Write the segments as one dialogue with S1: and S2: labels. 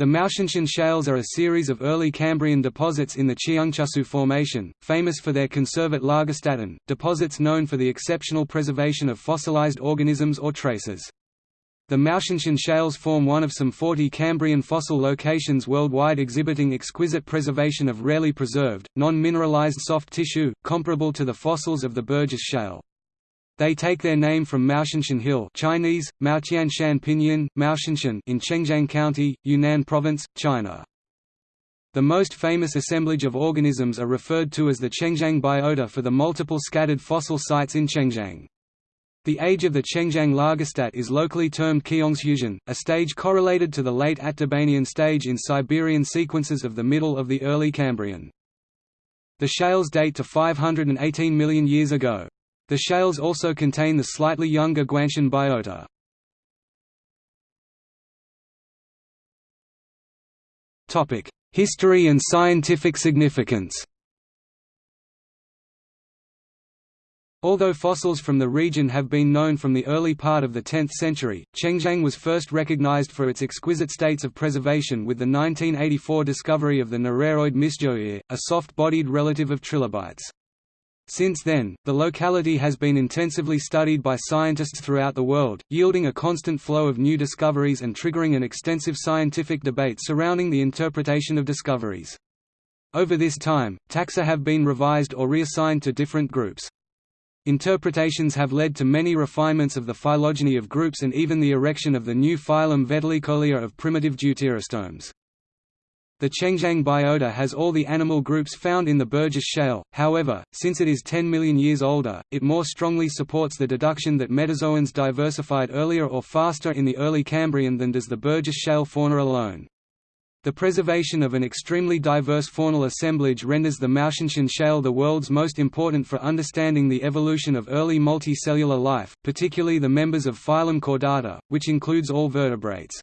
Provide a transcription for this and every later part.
S1: The Maotianshan shales are a series of early Cambrian deposits in the Qiongzhusi Formation, famous for their Konservat Lagerstätten, deposits known for the exceptional preservation of fossilized organisms or traces. The Maotianshan shales form one of some 40 Cambrian fossil locations worldwide exhibiting exquisite preservation of rarely preserved, non-mineralized soft tissue, comparable to the fossils of the Burgess shale. They take their name from Maotianshan Hill Chinese, Maotianshan Pinyin, Maotianshan in Chengjiang County, Yunnan Province, China. The most famous assemblage of organisms are referred to as the Chengjiang biota for the multiple scattered fossil sites in Chengjiang. The age of the Chengjiang Lagerstätte is locally termed Qiongzhusian, a stage correlated to the late Atdabanian stage in Siberian sequences of the middle of the early Cambrian. The shales date to 518 million years ago. The shales also contain the slightly younger Guanshan biota. History and scientific significance Although fossils from the region have been known from the early part of the 10th century, Chengjiang was first recognized for its exquisite states of preservation with the 1984 discovery of the naraoiid Misszhouia, a soft-bodied relative of trilobites. Since then, the locality has been intensively studied by scientists throughout the world, yielding a constant flow of new discoveries and triggering an extensive scientific debate surrounding the interpretation of discoveries. Over this time, taxa have been revised or reassigned to different groups. Interpretations have led to many refinements of the phylogeny of groups and even the erection of the new phylum Vetulicolia of primitive deuterostomes. The Chengjiang biota has all the animal groups found in the Burgess shale, however, since it is 10 million years older, it more strongly supports the deduction that metazoans diversified earlier or faster in the early Cambrian than does the Burgess shale fauna alone. The preservation of an extremely diverse faunal assemblage renders the Maotianshan shale the world's most important for understanding the evolution of early multicellular life, particularly the members of phylum Chordata, which includes all vertebrates.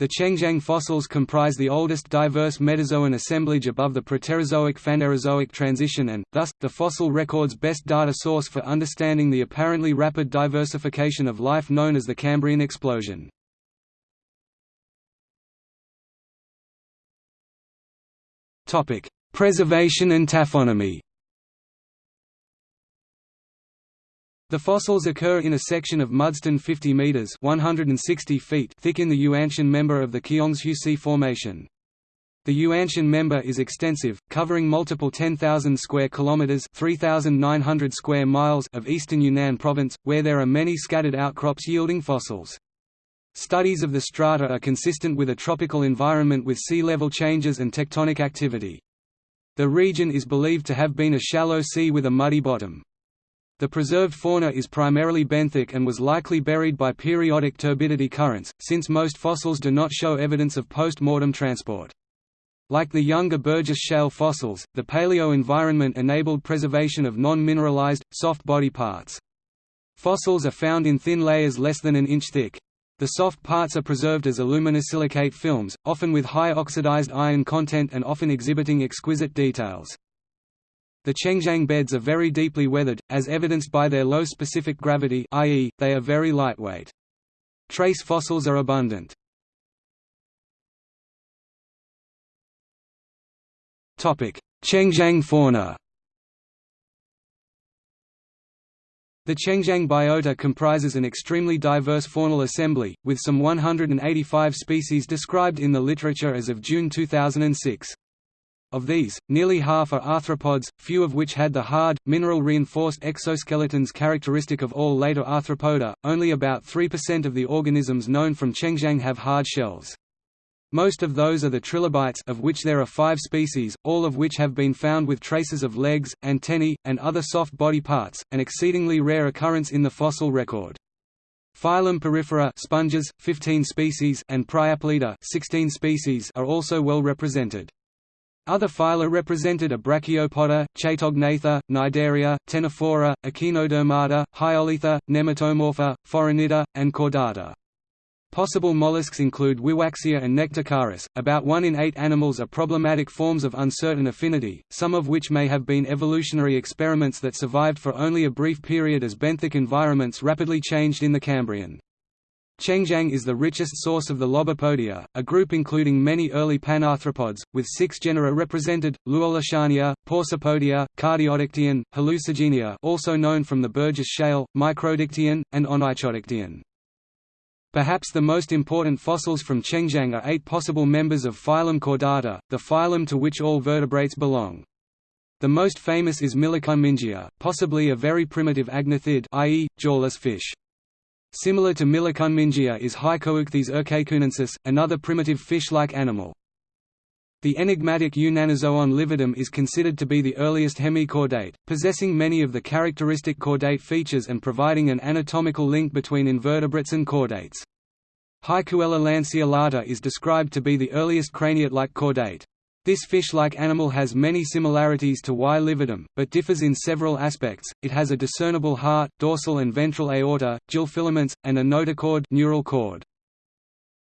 S1: The Chengjiang fossils comprise the oldest diverse metazoan assemblage above the Proterozoic-Phanerozoic transition and, thus, the fossil record's best data source for understanding the apparently rapid diversification of life known as the Cambrian explosion. Preservation and taphonomy The fossils occur in a section of mudstone 50 meters (160 feet) thick in the Yuanshan member of the Qiongzhusi Formation. The Yuanshan member is extensive, covering multiple 10,000 square kilometers (3,900 square miles) of eastern Yunnan province, where there are many scattered outcrops yielding fossils. Studies of the strata are consistent with a tropical environment with sea level changes and tectonic activity. The region is believed to have been a shallow sea with a muddy bottom. The preserved fauna is primarily benthic and was likely buried by periodic turbidity currents, since most fossils do not show evidence of post-mortem transport. Like the younger Burgess shale fossils, the paleo-environment enabled preservation of non-mineralized, soft body parts. Fossils are found in thin layers less than an inch thick. The soft parts are preserved as aluminosilicate films, often with high oxidized iron content and often exhibiting exquisite details. The Chengjiang beds are very deeply weathered, as evidenced by their low specific gravity i.e., they are very lightweight. Trace fossils are abundant. Chengjiang fauna The Chengjiang biota comprises an extremely diverse faunal assembly, with some 185 species described in the literature as of June 2006. Of these, nearly half are arthropods, few of which had the hard, mineral-reinforced exoskeletons characteristic of all later arthropoda. Only about 3% of the organisms known from Chengjiang have hard shells. Most of those are the trilobites of which there are five species, all of which have been found with traces of legs, antennae, and other soft body parts, an exceedingly rare occurrence in the fossil record. Phylum Porifera sponges, 15 species and Priapulida 16 species are also well represented. Other phyla represented are Brachiopoda, Chaetognatha, Cnidaria, Ctenophora, Echinodermata, Hyolitha, Nematomorpha, Phoronida, and Chordata. Possible mollusks include Wiwaxia and Nectocaris. About 1 in 8 animals are problematic forms of uncertain affinity, some of which may have been evolutionary experiments that survived for only a brief period as benthic environments rapidly changed in the Cambrian. Chengjiang is the richest source of the Lobopodia, a group including many early panarthropods, with six genera represented, Luolishania, Paucipodia, Cardiodictyon, Hallucigenia also known from the Burgess Shale, Microdictyon, and Onychodictyon. Perhaps the most important fossils from Chengjiang are eight possible members of phylum Chordata, the phylum to which all vertebrates belong. The most famous is Myllokunmingia, possibly a very primitive agnathid i.e., jawless fish. Similar to Myllokunmingia is Haikouichthys ercaicunensis, another primitive fish-like animal. The enigmatic Yunnanozoon lividum is considered to be the earliest hemichordate, possessing many of the characteristic chordate features and providing an anatomical link between invertebrates and chordates. Haikouella lanceolata is described to be the earliest craniate-like chordate. This fish-like animal has many similarities to Y. lividum, but differs in several aspects. It has a discernible heart, dorsal and ventral aorta, gill filaments, and a notochord neural cord.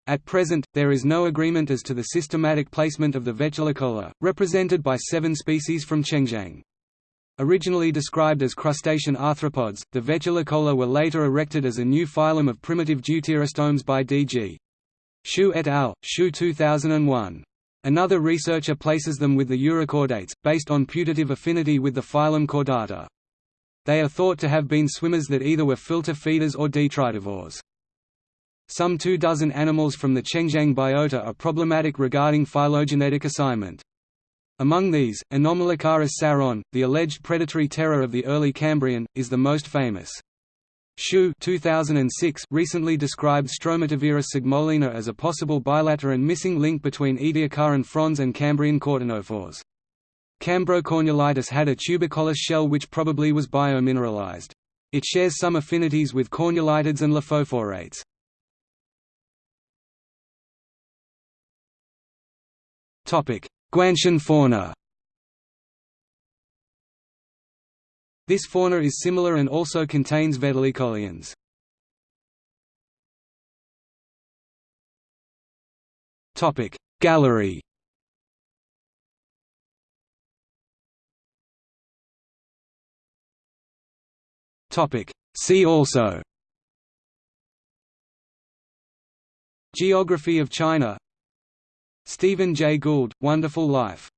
S1: At present, there is no agreement as to the systematic placement of the Vetulicola, represented by seven species from Chengjiang. Originally described as crustacean arthropods, the Vetulicola were later erected as a new phylum of primitive deuterostomes by D.G. Shu et al., Shu 2001. Another researcher places them with the urochordates, based on putative affinity with the phylum Chordata. They are thought to have been swimmers that either were filter feeders or detritivores. Some two dozen animals from the Chengjiang biota are problematic regarding phylogenetic assignment. Among these, Anomalocaris saron, the alleged predatory terror of the early Cambrian, is the most famous. Shu 2006 recently described Stromatoveris psygmoglena as a possible bilateral missing link between Ediacaran frons and Cambrian ctenophores. Cambrocornulitus had a tuberculous shell which probably was biomineralized. It shares some affinities with cornulitids and lophophorates. Guanshan fauna This fauna is similar and also contains vetulicolians. Topic Gallery. See also. Geography of China. Stephen Jay Gould, Wonderful Life